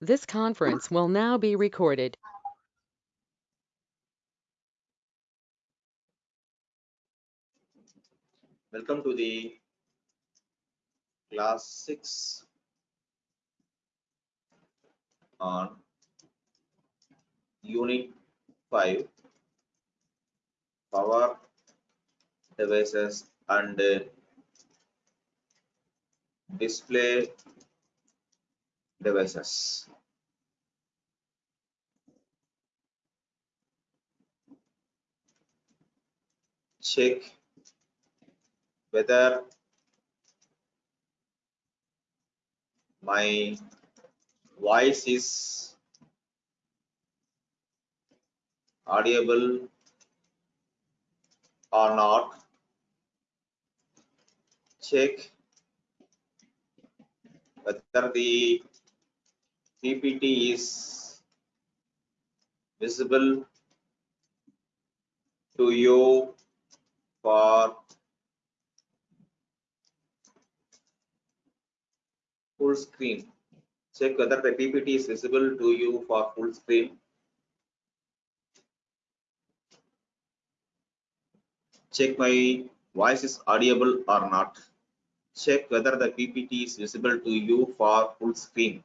This conference will now be recorded. Welcome to the class six on unit five power devices and display devices. Check. Whether my voice is audible or not. Check. Whether the ppt is visible to you for full screen. Check whether the PPT is visible to you for full screen. Check my voice is audible or not. Check whether the PPT is visible to you for full screen.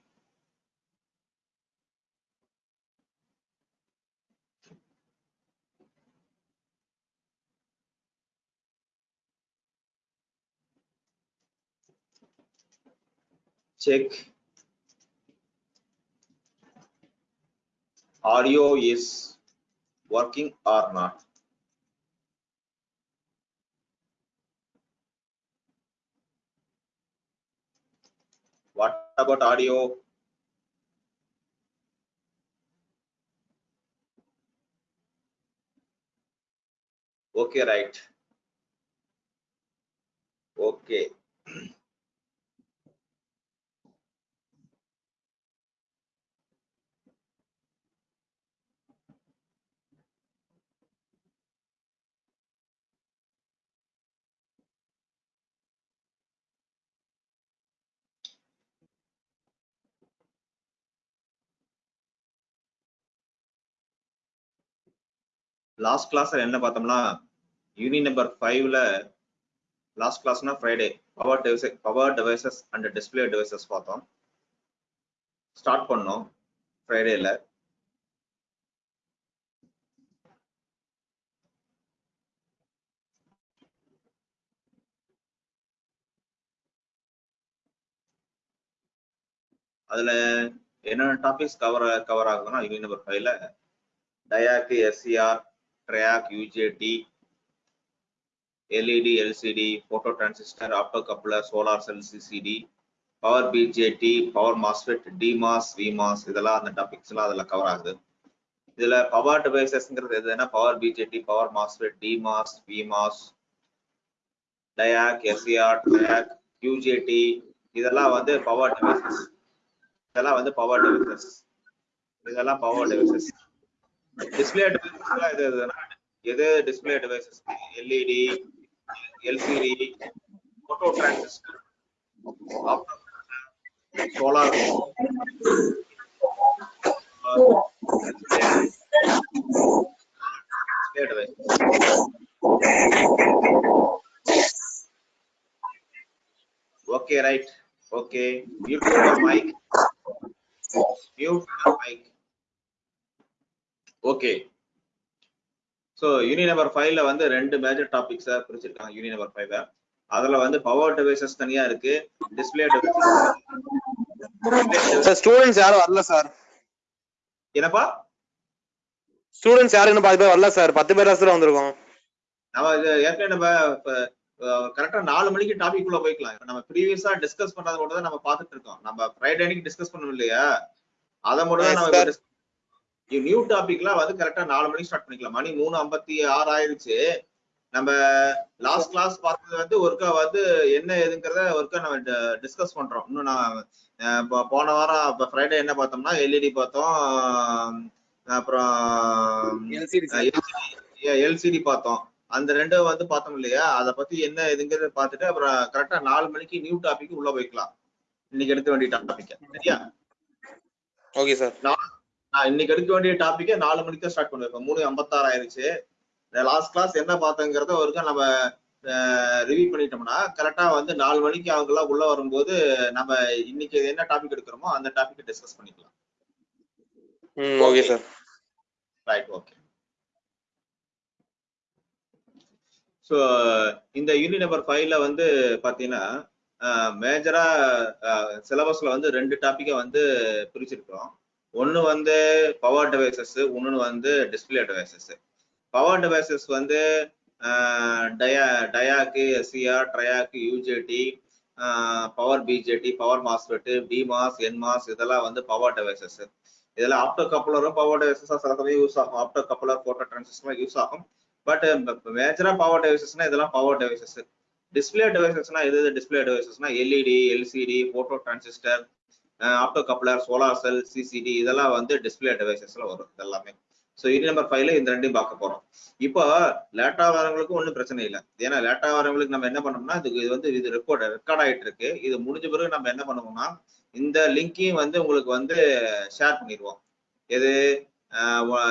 Check audio is working or not. What about audio? Okay, right. Okay. Last கிளாஸ்ல என்ன பார்த்தோம்னா unit number ஃபைவ்ல last கிளாஸ்னா Friday power device power devices and display devices பார்த்தோம். Start பண்ணோம் ஃப்ரைடேல அதுல என்னென்ன topics cover cover ஆகுதுன்னா யூனி நம்பர் ஃபைவ்ல DIAC SCR TRIAC UJT LED LCD photo transistor opto coupler solar cell CCD power BJT power MOSFET DMOS VMOS இதெல்லாம் அந்த topics எல்லாம் அதுல கவர் ஆகுது. இதுல பவர் டிவைசஸ்ங்கிறது எதுனா power BJT power MOSFET DMOS VMOS diac SCR diac UJT இதெல்லாம் வந்து பவர் டிவைசஸ் இதெல்லாம் வந்து பவர் டிவைசஸ் இதெல்லாம் பவர் டிவைசஸ் டிஸ்பிளே டிவைசஸ்ல இது எது display devices LED LCD photo transistor solar display device okay right okay mute your mic mute your mic okay So unit number ஃபைவ்ல வந்து ரெண்டு மேஜர் டாபிக்ஸை பிரிச்சிருக்காங்க யூனி நம்பர் ஃபைவ்ல அதுல வந்து பவர் டிவைசஸ் தனியா இருக்கு டிஸ்பிளே சார் ஸ்டூடெண்ட்ஸ் யாரும் வரல சார் என்னப்பா? ஸ்டூடெண்ட்ஸ் யாரும் இன்னும் பாதி பேர் வரல சார் பத்து பேர் தான் வந்திருக்கோம். நம்ம ஏற்கனவே நம்ம கரெக்டா நாலு மணிக்கு டாபிக் குள்ள போய்க்கலாம். நம்ம ப்ரீவியஸா டிஸ்கஸ் பண்ணது மட்டும் தான் நம்ம பார்த்துட்டு இருக்கோம். நம்ம ஃப்ரைடே அன்னைக்கு டிஸ்கஸ் பண்ணணும் இல்லையா? அதை மட்டும் தான். நம்ம நியூ டாபிக்லாம் வந்து கரெக்டா நாலு மணிக்கு ஸ்டார்ட் பண்ணிக்கலாம். மணி மூணு ஐம்பத்தி ஆறு ஆயிருச்சு நம்ம லாஸ்ட் கிளாஸ் பார்த்தது வந்து ஒருக்கா வந்து என்ன ஏதுங்கிறத ஒருக்கா நம்ம டிஸ்கஸ் பண்றோம். இன்னும் நான் போன வாரம் இப்போ ஃப்ரைடே என்ன பார்த்தோம்னா எல்இடி பார்த்தோம். அப்புறம் எல்சிடி பார்த்தோம். அந்த ரெண்டும் வந்து பார்த்தோம் இல்லையா? அதை பத்தி என்ன ஏதுங்கிறத பார்த்துட்டு அப்புறம் கரெக்டா நாலு மணிக்கு நியூ டாபிக் உள்ள போய்க்கலாம். இன்னைக்கு எடுக்க வேண்டிய டாபிக் சரியா? ஓகே சார் நான் இன்னைக்கு எடுக்க வேண்டிய டாபிக்கே நாலு மணிக்கு தான் ஸ்டார்ட் இப்போ மூணு ஐம்பத்தாறு ஆயிருச்சு. லாஸ்ட் கிளாஸ் என்ன பார்த்தோங்கிறத ஒருக்கா நம்ம ரிவ்யூ பண்ணிட்டோம்னா கரெக்டா வந்து நாலு மணிக்கு அவங்க எல்லாம் உள்ள வரும்போது நம்ம இன்னைக்கு என்ன டாபிக் எடுக்கிறோமோ அந்த டாபிக் டிஸ்கஸ் பண்ணிக்கலாம். Okay sir right okay so இந்த யூனிட் நம்பர் ஃபைவ்ல வந்து பார்த்தீங்கன்னா மேஜரா சிலபஸ்ல வந்து ரெண்டு டாப்பிக்கை வந்து பிரிச்சிருக்கிறோம். ஒன்று வந்து பவர் டிவைசஸ் ஒன்று வந்து டிஸ்பிளே டிவைசஸ் பவர் டிவைசஸ் வந்து டயா diac SCR triac UJT power BJT power MOSFET DMOS NMOS இதெல்லாம் வந்து பவர் டிவைசஸ் இதெல்லாம் ஆப்டோ கப்ளரும் பவர் டிவைசஸாக சில சமயம் யூஸ் ஆகும். Opto coupler photo transistor use ஆகும் பட் மேஜராக பவர் டிவைசஸ்னா இதெல்லாம் பவர் டிவைசஸ் டிஸ்பிளே டிவைசஸ்னா எது display டிவைசஸ்னா LED LCD photo transistor opto coupler solar cell CCD இதெல்லாம் வந்து டிஸ்பிளே டிவைசஸ்ல வரும் இதெல்லாமே. ஸோ இது நம்பர் ஃபைவ்ல இந்த ரெண்டையும் பார்க்க போறோம். இப்போ லேட்டா வரவங்களுக்கும் ஒன்றும் பிரச்சனை இல்லை. ஏன்னா லேட்டா வரவங்களுக்கு நம்ம என்ன பண்ணோம்னா இது இது வந்து இது ரெக்கார்ட் ரெக்கார்ட் ஆயிட்டு இருக்கு. இது முடிஞ்ச பிறகு நம்ம என்ன பண்ணுவோம்னா இந்த லிங்கையும் வந்து உங்களுக்கு வந்து ஷேர் பண்ணிடுவோம். எது?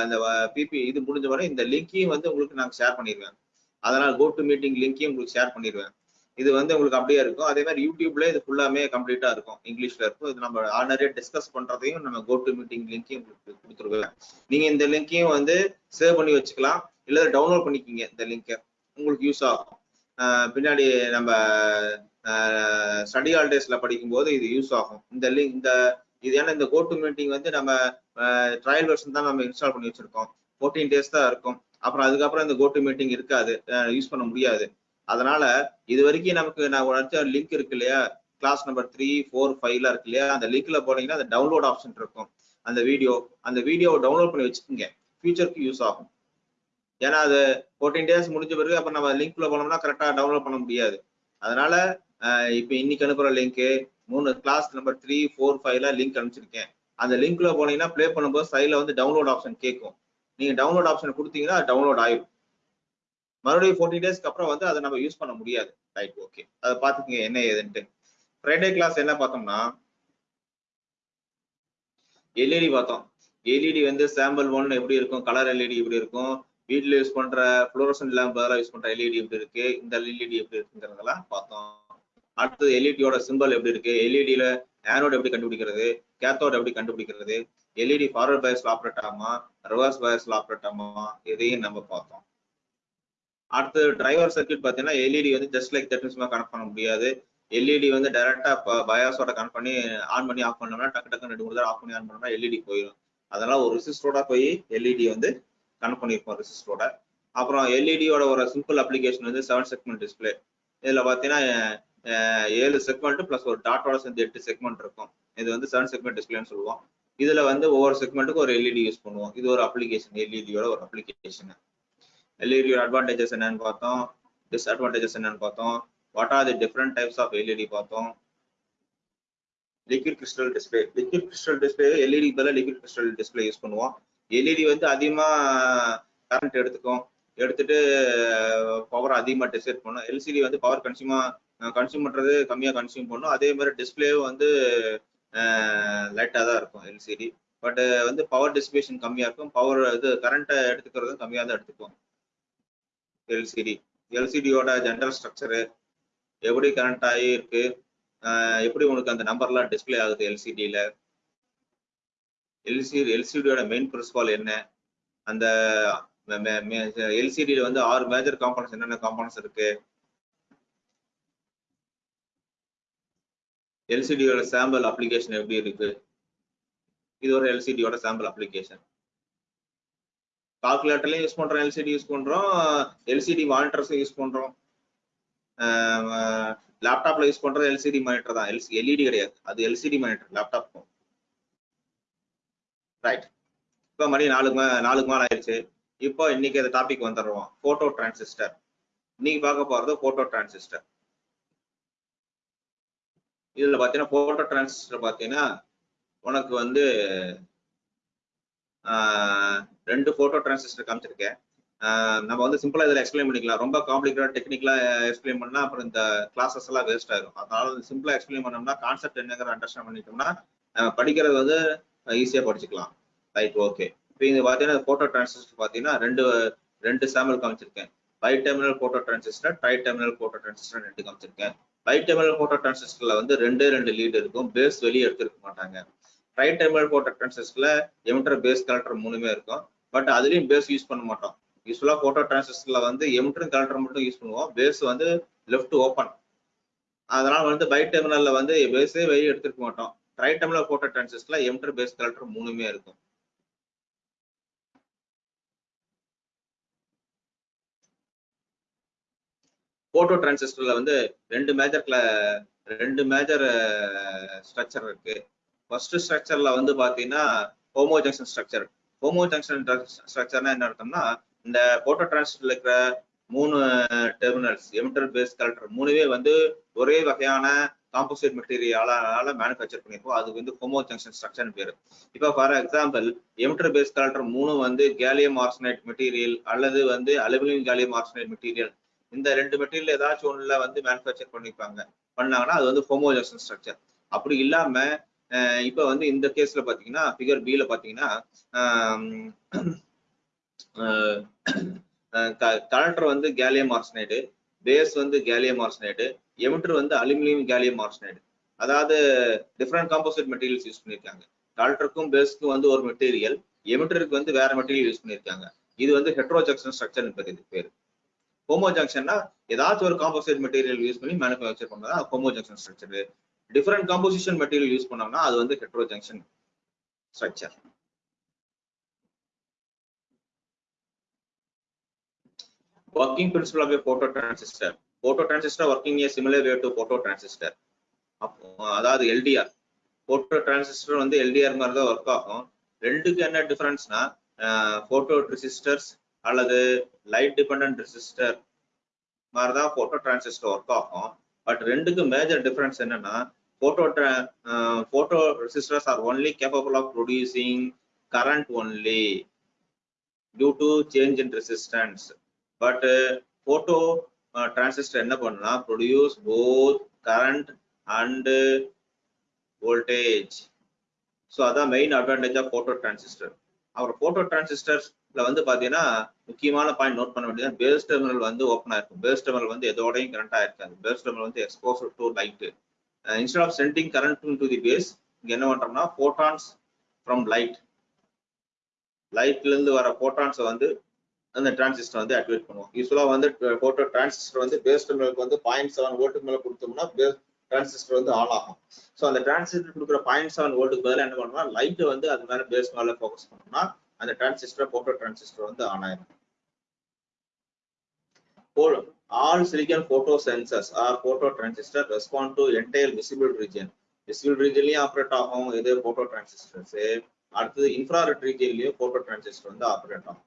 இந்த பிபி இது முடிஞ்ச வரை இந்த லிங்கையும் வந்து உங்களுக்கு நாங்கள் ஷேர் பண்ணிடுவேன். அதனால் கோ டு மீட்டிங் லிங்கையும் உங்களுக்கு ஷேர் பண்ணிடுவேன். இது வந்து உங்களுக்கு அப்படியே இருக்கும். அதே மாதிரி யூடியூப்ல இது ஃபுல்லாமே கம்ப்ளீட்டா இருக்கும். இங்கிலீஷ்ல இருக்கும். இது நம்ம ஆல்ரெடி டிஸ்கஸ் பண்றதையும் நம்ம கோ டு மீட்டிங் லிங்கையும் உங்களுக்கு கொடுத்துருவேன் நீங்க இந்த லிங்கையும் வந்து சேவ் பண்ணி வச்சுக்கலாம். இல்ல டவுன்லோட் பண்ணிக்கிங்க இந்த லிங்கை உங்களுக்கு யூஸ் ஆகும். பின்னாடி நம்ம ஸ்டடி ஹாலிடேஸ்ல படிக்கும்போது இது யூஸ் ஆகும். இந்த லிங்க் இந்த இது ஏன்னா இந்த கோ டு மீட்டிங் வந்து நம்ம ட்ரையல் வெர்ஷன் தான் நம்ம இன்ஸ்டால் பண்ணி வச்சிருக்கோம். ஃபோர்டீன் டேஸ் தான் இருக்கும். அப்புறம் அதுக்கப்புறம் இந்த கோ டு மீட்டிங் இருக்காது. யூஸ் பண்ண முடியாது. அதனால இது வரைக்கும் நமக்கு நான் உடச்ச லிங்க் இருக்கு இல்லையா? கிளாஸ் நம்பர் த்ரீ ஃபோர் ஃபைவ்ல இருக்கு இல்லையா? அந்த லிங்க்ல போனீங்கன்னா அந்த டவுன்லோட் ஆப்ஷன் இருக்கும். அந்த வீடியோ அந்த வீடியோவை டவுன்லோட் பண்ணி வச்சுக்கோங்க. ஃபியூச்சருக்கு யூஸ் ஆகும். ஏன்னா அது ஃபோர்டீன் டேஸ் முடிஞ்ச பிறகு அப்ப நம்ம லிங்க்ல போனோம்னா கரெக்டா டவுன்லோட் பண்ண முடியாது. அதனால இப்போ இன்னைக்கு அனுப்புற லிங்க் மூணு கிளாஸ் நம்பர் த்ரீ ஃபோர் ஃபைவ்ல லிங்க் அனுப்பிச்சிருக்கேன். அந்த லிங்க்ல போனீங்கன்னா ப்ளே பண்ணும்போது சைட்ல வந்து டவுன்லோட் ஆப்ஷன் கேட்கும். நீங்க டவுன்லோட் ஆப்ஷன் கொடுத்தீங்கன்னா டவுன்லோட் ஆயிடும் மறுபடியும் ஃபோர்ட்டி டேஸ்க்கு அப்புறம் வந்து அதை நம்ம யூஸ் பண்ண முடியாது. ரைட் ஓகே அதை பார்த்துக்கங்க என்ன ஏதுன்ட்டு. ஃப்ரைடே கிளாஸ் என்ன பார்த்தோம்னா எல்இடி பார்த்தோம். எல்இடி வந்து சாம்பிள் ஒன் எப்படி இருக்கும்? கலர் எல்இடி எப்படி இருக்கும்? வீட்டில் யூஸ் பண்ற ஃப்ளோரசன் லேம்ப் பதிலாக யூஸ் பண்ற எல்இடி எப்படி இருக்கு? இந்த எல்இடி எப்படி இருக்குங்கிறதெல்லாம் பார்த்தோம். அடுத்தது எல்இடியோட சிம்பிள் எப்படி இருக்கு? எல்இடியில ஆனோட் எப்படி கண்டுபிடிக்கிறது? கேத்தோட் எப்படி கண்டுபிடிக்கிறது? எல்இடி ஃபார்வர்ட் பயஸ்ல ஆப்ரேட் ஆகுமா? ரிவர்ஸ் பயஸ்ல ஆப்ரேட் ஆகுமா? இதையும் நம்ம பார்த்தோம். அடுத்து டிரைவர் சர்க்கியூட் பார்த்தீங்கன்னா எல்இடி வந்து ஜஸ்ட் லைக் தட் கனெக்ட் பண்ண முடியாது. எல்இடி வந்து டைரக்டா பயாஸோட கனெக்ட் பண்ணி ஆன் பண்ணி ஆஃப் பண்ணோம்னா டக்கு டக்கு ரெண்டு மூணு தடவை ஆஃப் பண்ணி ஆன் பண்ணோம்னா எல்இடி போயிடும் அதெல்லாம் ஒரு ரெசிஸ்டரோட போய் எல்இடி வந்து கனெக்ட் பண்ணியிருப்போம் ரெசிஸ்டரோட அப்புறம் எல்இடியோட ஒரு சிம்பிள் அப்ளிகேஷன் வந்து செவன் செக்மெண்ட் டிஸ்பிளே இதுல பார்த்தீங்கன்னா ஏழு செக்மெண்ட் பிளஸ் ஒரு டாட்டோட சேர்ந்து எட்டு செக்மெண்ட் இருக்கும். இது வந்து செவன் செக்மெண்ட் டிஸ்பிளேன்னு சொல்லுவோம். இதுல வந்து ஒவ்வொரு செக்மெண்ட்டுக்கும் ஒரு எல்இடி யூஸ் பண்ணுவோம். இது ஒரு அப்ளிகேஷன் எல்இடியோட ஒரு அப்ளிகேஷன் எல்இடியோட அட்வான்டேஜஸ் என்னன்னு பார்த்தோம் டிஸ்அட்வான்டேஜஸ் என்னன்னு பார்த்தோம். What are the different types of LED பார்த்தோம். Liquid crystal display liquid crystal display LED பதிலாக லிக்விட் கிறிஸ்டல் டிஸ்பிளே யூஸ் பண்ணுவோம். எல்இடி வந்து அதிகமா கரண்ட் எடுத்துக்கும். எடுத்துட்டு பவர் அதிகமா டிசைட் பண்ணும். எல்சிடி வந்து பவர் கன்சியூமா கன்சியூம் பண்றது கம்மியா கன்சியூம் பண்ணும். அதே மாதிரி டிஸ்பிளேவும் வந்து லைட்டா தான் இருக்கும் எல்சிடி பட் வந்து பவர் டிஸ்பிளேஷன் கம்மியா இருக்கும். பவர் இது கரண்ட்டை எடுத்துக்கிறதும் கம்மியா தான் எடுத்துக்கும். எல்சிடி எல்சிடியோட ஜென்ரல் ஸ்ட்ரக்சரு எப்படி கனெக்ட் ஆகி இருக்கு? எப்படி உனக்கு அந்த நம்பர்லாம் டிஸ்பிளே ஆகுது எல்சிடியில் எல்சிடி எல்சிடியோட மெயின் பிரின்சிபால் என்ன? அந்த எல்சிடியில் வந்து ஆறு மேஜர் காம்பனன்ஸ் என்னென்ன காம்பனன்ஸ் இருக்கு? எல்சிடியோட சாம்பிள் அப்ளிகேஷன் எப்படி இருக்கு? இது ஒரு எல்சிடியோட சாம்பிள் அப்ளிகேஷன் கால்குலேட்டர்லையும் யூஸ் பண்றோம் எல்சிடி யூஸ் பண்றோம் எல்சிடி மானிட்டர்ஸும் யூஸ் பண்றோம். லேப்டாப்ல யூஸ் பண்றது எல்சிடி மானிட்டர் தான். எல்சி எல்இடி கிடையாது. அது எல்சிடி மானிட்டர் லேப்டாப்க்கும் ரைட் இப்போ மணி நாலு நாலு நாலுக்கு ஆயிடுச்சு. இப்போ இன்னைக்கு அந்த டாபிக் வந்துடுறோம். போட்டோ டிரான்சிஸ்டர் இன்னைக்கு பார்க்க போறது போட்டோ டிரான்சிஸ்டர் இதுல பாத்தீங்கன்னா போட்டோ டிரான்சிஸ்டர் பாத்தீங்கன்னா உனக்கு வந்து ரெண்டு போட்டோ டிரான்சிஸ்டர் காமிச்சிருக்கேன். நம்ம வந்து சிம்பிளா இதில் எக்ஸ்பிளைன் பண்ணிக்கலாம். ரொம்ப காம்ப்ளிகேட்டட் டெக்னிக்கலா எக்ஸ்பிளைன் பண்ணா அப்புறம் இந்த கிளாஸஸ் எல்லாம் வேஸ்ட் ஆகும் அதனால சிம்பிளா எக்ஸ்பிளைன் பண்ணோம்னா கான்செப்ட் என்னங்கிற அண்டர்ஸ்டாண்ட் பண்ணிட்டோம்னா படிக்கிறது வந்து ஈஸியா படிச்சுக்கலாம். ரைட் ஓகே இப்போ இது பார்த்தீங்கன்னா போட்டோ டிரான்சிஸ்டர் பார்த்தீங்கன்னா ரெண்டு ரெண்டு சாம்பிள் காமிச்சிருக்கேன். Bi terminal photo transistor tri terminal photo transistor ரெண்டு காமிச்சிருக்கேன். பை டெர்மினல் போட்டோ டிரான்சிஸ்டர்ல வந்து ரெண்டே ரெண்டு லீடு இருக்கும். பேஸ் வெளியே எடுத்துருக்க மாட்டாங்க. ட்ரை டெர்மினல் போட்டோ டிரான்சிஸ்டர்ல எமிட்டர் பேஸ் கலெக்டர் மூணுமே இருக்கும். பட் அதுலயும் பேஸ் யூஸ் பண்ண மாட்டோம். யூஸ்ஃபுல்லா போட்டோ டிரான்சிஸ்டர்ல வந்து எமிட்டர் கலெக்டர் மட்டும் யூஸ் பண்ணுவோம். பேஸ் வந்து லெஃப்ட் ஓப்பன் அதனால வந்து பை டெர்மினல்ல வந்து பேஸே வெளியே எடுத்துருக்க மாட்டோம். ட்ரை டெர்மினல் போட்டோ டிரான்சிஸ்டர்ல எமிட்டர் பேஸ் கலெக்டர் மூணுமே இருக்கும். போட்டோ டிரான்சிஸ்டர்ல வந்து ரெண்டு மேஜர் ரெண்டு மேஜர் ஸ்ட்ரக்சர் இருக்கு. ஃபர்ஸ்ட் ஸ்ட்ரக்சர்ல வந்து பாத்தீங்கன்னா homo junction structure homo junction ஸ்ட்ரக்சர்னா என்ன அர்த்தம்னா இந்த போட்டோ டிரான்சிஸ்டர்ல இருக்கிற மூணு டெர்மினல்ஸ் எமிட்டர் பேஸ் கலெக்டர் மூணுவே வந்து ஒரே வகையான காம்போசிட் மெட்டீரியலால மேனுஃபேக்சர் பண்ணியிருப்போம் அது வந்து ஹோமோ ஜங்ஷன் ஸ்ட்ரக்சர் பேர். இப்போ for example emitter base collector மூணு வந்து கேலியம் ஆர்சனைட் மெட்டீரியல் அல்லது வந்து அலுமினியம் கேலியம் ஆர்சனைட் மெட்டீரியல் இந்த ரெண்டு மெட்டீரியல் ஏதாச்சும் ஒன்றுல வந்து மேனுஃபேக்சர் பண்ணிப்பாங்க. பண்ணாங்கன்னா அது வந்து ஹோமோ ஜங்ஷன் ஸ்ட்ரக்சர் அப்படி இல்லாம இப்போ வந்து இந்த கேஸ்ல பாத்தீங்கன்னா ஃபிகர் பில பாத்தீங்கன்னா கலெக்டர் வந்து கேலியம் ஆர்சனைடு பேஸ் வந்து கேலியம் ஆர்சனைடு எமிட்டர் வந்து அலுமினியம் கேலியம் ஆர்சனைடு அதாவது டிஃப்ரெண்ட் காம்போசிட் மெட்டீரியல்ஸ் யூஸ் பண்ணியிருக்காங்க கலெக்டருக்கும் பேஸ்க்கும் வந்து ஒரு மெட்டீரியல் எமிட்டருக்கு வந்து வேற மெட்டீரியல் யூஸ் பண்ணியிருக்காங்க இது வந்து ஹெட்ரோஜக்ஷன் ஸ்ட்ரக்சர் பேர் இது பேர். ஹோமோ ஜங்ஷன்னா ஏதாச்சும் ஒரு காம்போசிட் மெட்டீரியல் யூஸ் பண்ணி மேனுஃபேக்சர் பண்ணதான் homo junction structure different composition material use பண்ணோம்னா அது வந்து hetero junction structure working principle of a photo transistor photo transistor working a similar way to photo அதாவது எல்டிஆர் போட்டோ டிரான்சிஸ்டர் வந்து LDR மாதிரி தான் work ஆகும். ரெண்டுக்கு என்ன டிஃபரன்ஸ்னா போட்டோ ரெசிஸ்டர்ஸ் அல்லது லைட் டிபெண்ட் ரெசிஸ்டர் மாதிரி தான் போட்டோ டிரான்சிஸ்டர் ஒர்க் ஆகும். பட் ரெண்டுக்கு மேஜர் டிஃபரன்ஸ் என்னன்னா photo uh, photo resistors are only capable of producing current only due to change in resistance. But uh, photo uh, transistor என்ன பண்ணா produce both current and uh, voltage. So அதான் main advantage of photo transistor over photo டிரான்சிஸ்டர்ஸ்ல வந்து பாத்தீங்கன்னா முக்கியமான point note பண்ண வேண்டியது base terminal வந்து ஓப்பனா இருக்கும். பேஸ் டெர்மினல் வந்து எதோடையும் கரண்டா இருக்காது. பேஸ் டெர்மினல் வந்து exposure to light instead of sending current to the base இங்க என்ன பண்றோம்னா போட்டான்ஸ் ஃப்ரம் லைட் லைட்ல இருந்து வர போட்டான்ஸை வந்து அந்த டிரான்சிஸ்டர் வந்து ஆக்டிவேட் பண்ணுவோம். யூஸ்வலா வந்து uh, போட்டோ டிரான்சிஸ்டர் வந்து பேஸ் டெர்மினலுக்கு வந்து பாயிண்ட் செவன் வோல்ட்டுக்கு மேல கொடுத்தோம்னா பேஸ் டிரான்சிஸ்டர் வந்து ஆன் ஆகும். ஸோ அந்த டிரான்சிஸ்டர் கொடுக்குற பாயிண்ட் செவன் வோல்ட்டுக்கு பதிலாக என்ன பண்ணோம்னா லைட்டை வந்து அது மேல பேஸ் மேல ஃபோக்கஸ் பண்ணோம்னா அந்த டிரான்சிஸ்டர் போட்டோ டிரான்சிஸ்டர் வந்து ஆன் ஆயிரும். All silicon photo sensors or photo transistor respond to entire visible region visible regionலயும் ஆப்ரேட் ஆகும் இது போட்டோ டிரான்சிஸ்டர்ஸ் அடுத்தது இன்ஃப்ராரெட் ரீஜன்லயும் போட்டோ டிரான்சிஸ்டர் வந்து ஆப்ரேட் ஆகும்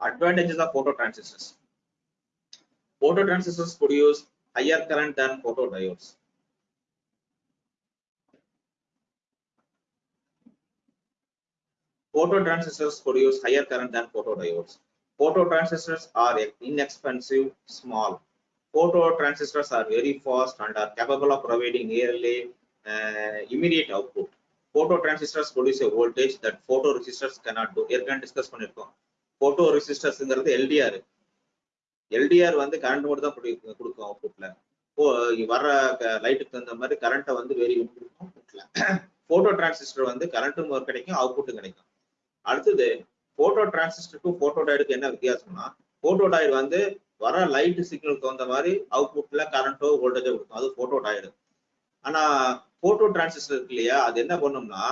advantages of photo transistors photo transistors produce higher current than photodiodes Phototransistors produce higher current than photodiodes. Phototransistors are inexpensive, small. Phototransistors are very fast and are capable of providing nearly uh, immediate output. Phototransistors produce a voltage that photoresistors cannot do. ஏற்கனவே discuss பண்ணிருக்கோம் photo ரெசிஸ்டர்ஸ்ங்கிறது LTR LTR வந்து current மட்டும் தான் கொடுக்கும் அவுட்புட்ல வர்ற லைட்டுக்கு தகுந்த மாதிரி கரண்ட்டை வந்து வேரி கொடுக்கும் போட்டோ டிரான்சிஸ்டர் வந்து கரண்ட்டும் கிடைக்கும் அவுட்புட்டும் கிடைக்கும். அடுத்தது போட்டோ டிரான்சிஸ்டருக்கும் போட்டோ டயடுக்கு என்ன வித்தியாசம்னா போட்டோ டயர் வந்து வர லைட் சிக்னல் தகுந்த மாதிரி அவுட்புட்ல கரண்ட்டோ வோல்டேஜோ கொடுக்கும். அது போட்டோ டயடு ஆனா போட்டோ டிரான்சிஸ்டர் இருக்கு இல்லையா அது என்ன பண்ணும்னா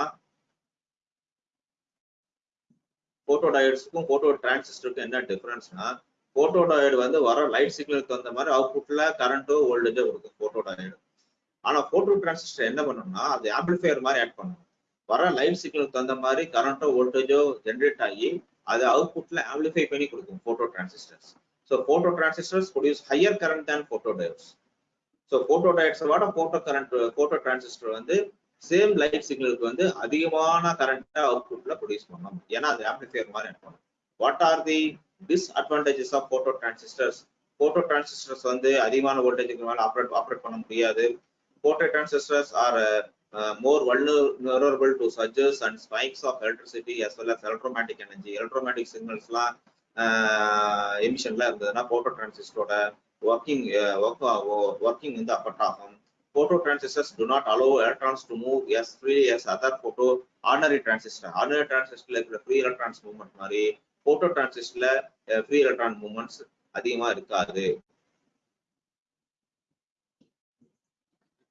போட்டோ டயர்ஸ்க்கும் போட்டோ டிரான்சிஸ்டருக்கும் என்ன டிஃபரன்ஸ்னா போட்டோ டயர்டு வந்து வர லைட் சிக்னலுக்கு தகுந்த மாதிரி அவுட்புட்ல கரண்ட்டோ வோல்டேஜோ கொடுக்கும் போட்டோ டயர்டு ஆனா போட்டோ டிரான்சிஸ்டர் என்ன பண்ணும்னா அது ஆம்பிளிஃபையர் மாதிரி ஆட் பண்ணணும் வர லைட் சிக்னலுக்கு தகுந்த மாதிரி கரண்டோ வோல்டேஜோ ஜென்ரேட் ஆகி அது அவுட்புட்ல ஆம்பிளிஃபை பண்ணி கொடுக்கும் photo transistors so photo transistors produce higher current than photo diodes so photo டயோட்ஸை விட போட்டோ கரண்ட் போட்டோ டிரான்சிஸ்டர் வந்து சேம் லைட் சிக்னலுக்கு வந்து அதிகமான கரண்ட்டை அவுட்புட்ல ப்ரொடியூஸ் பண்ணணும் ஏன்னா அது ஆம்பிளிஃபையர் மாதிரி ஆட் பண்ணும். What are the disadvantages of photo transistors photo transistors வந்து அதிகமான வோல்டேஜுக்கு மேல ஆப்ரேட் ஆப்ரேட் பண்ண முடியாது photo transistors are uh, uh, more vulnerable to surges and spikes of electricity as well as electromagnetic energy electromagnetic signals லாம் எமிஷன்ல இருந்ததுன்னா photo transistor working working வந்து affect ஆகும் photo transistors do not allow electrons to move as freely as other photo ordinary transistor ordinary transistorல இருக்கிற free electrons movement மாதிரி photo transistorல free electron movements அதிகமா இருக்காது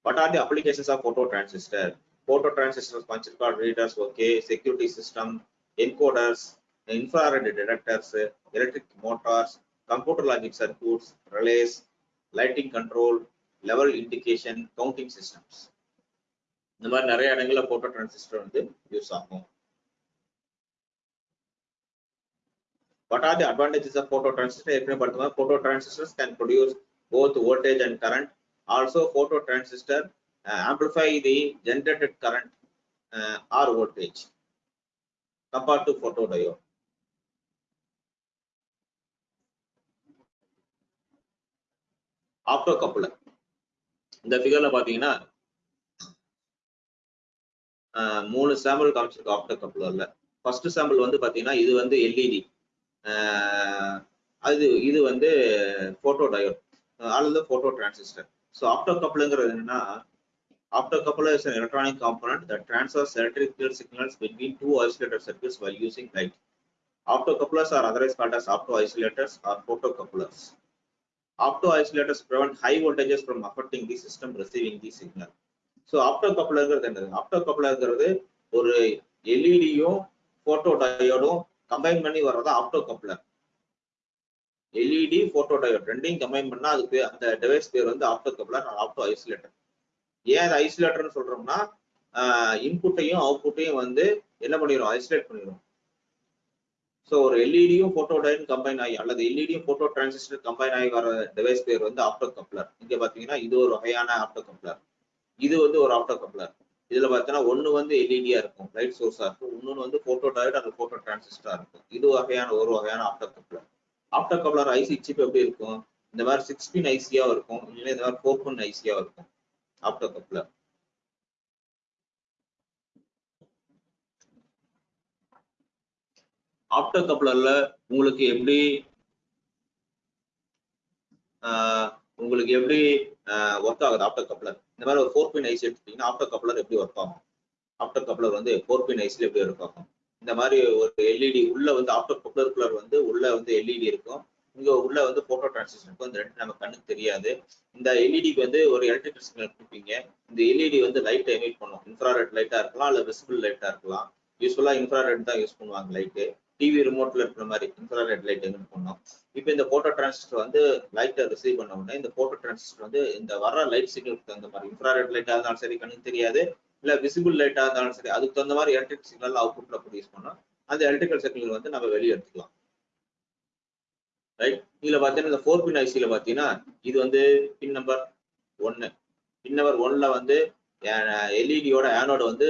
what are the applications of photo transistor photo transistors punch card readers okay security system encoders infrared detectors electric motors computer logic circuits relays lighting control level indication counting systems இந்த மாதிரி நிறைய இடங்கள்ல photo transistor வந்து use ஆகும் what are the advantages of photo transistor photo transistors can produce both voltage and current also photo transistor uh, amplify the generated current uh, or voltage compared to photodiode optocoupler இந்த ஃபிகர்ல பாத்தீங்கன்னா மூணு sample காமிச்சிருக்கு opto கப்புலர்ல first sample வந்து பாத்தீங்கன்னா இது வந்து எல்இடி அது இது வந்து போட்டோ டயோட் அல்லது போட்டோ டிரான்சிஸ்டர் ஸோ ஆப்டோ கப்புலுங்கிறது என்னன்னா opto coupler is electronic component that transfers electrical signals between two isolated circuits while using light opto couplers are otherwise called as opto isolators or photo couplers opto isolators prevent high voltages from affecting the system receiving the signal so opto கப்ளர்ங்கிறது என்னது opto கப்ளர்ங்கிறது ஒரு எல்இடியும் photo டயோடும் combine பண்ணி வர்றது opto coupler LED photo diode ரெண்டையும் combine பண்ணா அதுக்கு அந்த device பேர் வந்து ஆப்டோ கப்ளர் ஆப்டோ ஐசோலேட்டர் ஏன் அது ஐசோலேட்டர்னு சொல்றோம்னா இன்புட்டையும் அவுட்புட்டையும் வந்து என்ன பண்ணிடும் ஐசோலேட் பண்ணிடும் ஸோ ஒரு எல்இடியும் போட்டோ டயோடும் கம்பைன் ஆகி அல்லது எல்இடியும் போட்டோ டிரான்சிஸ்டர் கம்பைன் ஆகி வர டிவைஸ் பேர் வந்து ஆப்டோ கப்ளர் இங்க பாத்தீங்கன்னா இது ஒரு வகையான ஆப்டோ கப்ளர் இது வந்து ஒரு ஆப்டோ கப்ளர் இதுல பார்த்தீங்கன்னா ஒண்ணு வந்து எல்இடியா இருக்கும் லைட் சோர்ஸா இருக்கும். இன்னொன்னு வந்து போட்டோ டயோட் அந்த போட்டோ டிரான்சிஸ்டரா இருக்கும். இது வகையான ஒரு வகையான opto coupler opto coupler IC chip எப்படி இருக்கும்? இந்த மாதிரி சிக்ஸ் பின் ஐசியா இருக்கும். இல்லைன்னா இந்த மாதிரி ஃபோர் பின் ஐசியா இருக்கும். ஆப்டோ கப்ளர் ஆப்டர் கப்ளர்ல உங்களுக்கு எப்படி உங்களுக்கு எப்படி ஒர்க் ஆகுது ஆப்டர் கப்ளர் இந்த மாதிரி ஒரு ஃபோர் பின் ஐசி எடுத்துட்டீங்கன்னா ஆஃப்டர் கப்ளர் எப்படி ஒர்க் ஆகும்? ஆஃப்டர் கப்ளர் வந்து ஃபோர் பின் ஐசியில் எப்படி ஒர்க் ஆகும்? இந்த மாதிரி ஒரு எல்இடி உள்ள வந்து ஆஃப்டர் கப்ளர் குள்ளர் வந்து உள்ள வந்து எல்இடி இருக்கும். இங்க உள்ள வந்து போட்டோ டிரான்சிஸ்டர் இருக்கும். இந்த ரெண்டு நம்ம கண்ணுக்கு தெரியாது. இந்த எல்இடிக்கு வந்து ஒரு எலக்ட்ரிக்கல் சிக்னல் கொடுப்பீங்க. இந்த எல்இடி வந்து லைட் எமிட் பண்ணும். இன்ஃப்ராரெட் லைட்டா இருக்கலாம் இல்ல விசிபிள் லைட்டா இருக்கலாம். யூஸ்ஃபுல்லாக இன்ஃப்ராரெட் தான் யூஸ் பண்ணுவாங்க லைட்டு டிவி ரிமோட்ல இருக்கிற மாதிரி இன்ஃப்ராரெட் லைட் எமிட் பண்ணோம் இப்போ இந்த போட்டோ டிரான்சிஸ்டர் வந்து லைட்டை ரிசீவ் பண்ண உடனே இந்த போட்டோ டிரான்சிஸ்டர் வந்து இந்த வர லைட் சிக்னலுக்கு தகுந்த மாதிரி இன்ஃப்ராரெட் லைட்டாக இருந்தாலும் சரி கண்ணுக்கு தெரியாது இல்லை விசிபிள் லைட்டாக இருந்தாலும் சரி அதுக்கு தகுந்த மாதிரி எலக்ட்ரிக் சிக்னல் அவுட்புட்ல ப்ரொடியூஸ் பண்ணோம். அந்த எலக்ட்ரிக்கல் சிக்னல் வந்து நம்ம வெளியே எடுத்துக்கலாம். ரைட் இதுல பாத்தீங்கன்னா இந்த ஃபோர் பின் ஐசியில பாத்தீங்கன்னா இது வந்து பின் நம்பர் ஒன்னு. பின் நம்பர் ஒன்ல வந்து எல்இடியோட ஆனோட வந்து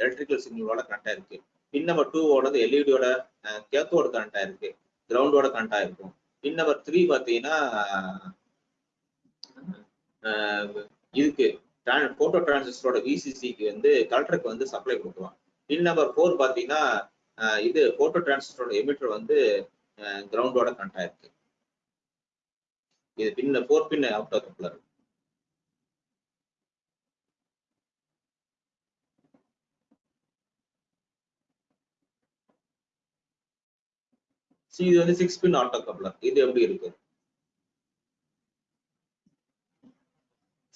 எலக்ட்ரிக்கல் சிக்னலோட கனெக்ட் ஆயிருக்கு பின் நம்பர் டூவோட எல்இடியோட கேத்தோட கனெக்ட் ஆயிருக்கு கிரவுண்டோட கனெக்ட் ஆயிருக்கும் பின் நம்பர் த்ரீ பாத்தீங்கன்னா இதுக்கு போட்டோ டிரான்சிஸ்டரோட விசிசிக்கு வந்து கலெக்டருக்கு வந்து சப்ளை கொடுக்குறோம் பின் நம்பர் ஃபோர் பாத்தீங்கன்னா இது போட்டோ டிரான்சிஸ்டரோட எமிட்டர் வந்து கிரவுண்டோட கனெக்ட் ஆயிருக்கு இது பின்ன ஃபோர் பின் ஆப்டோ கப்ளர் இது வந்து சிக்ஸ் பின் ஆட்டோ கப்ளர் இது எப்படி இருக்கு?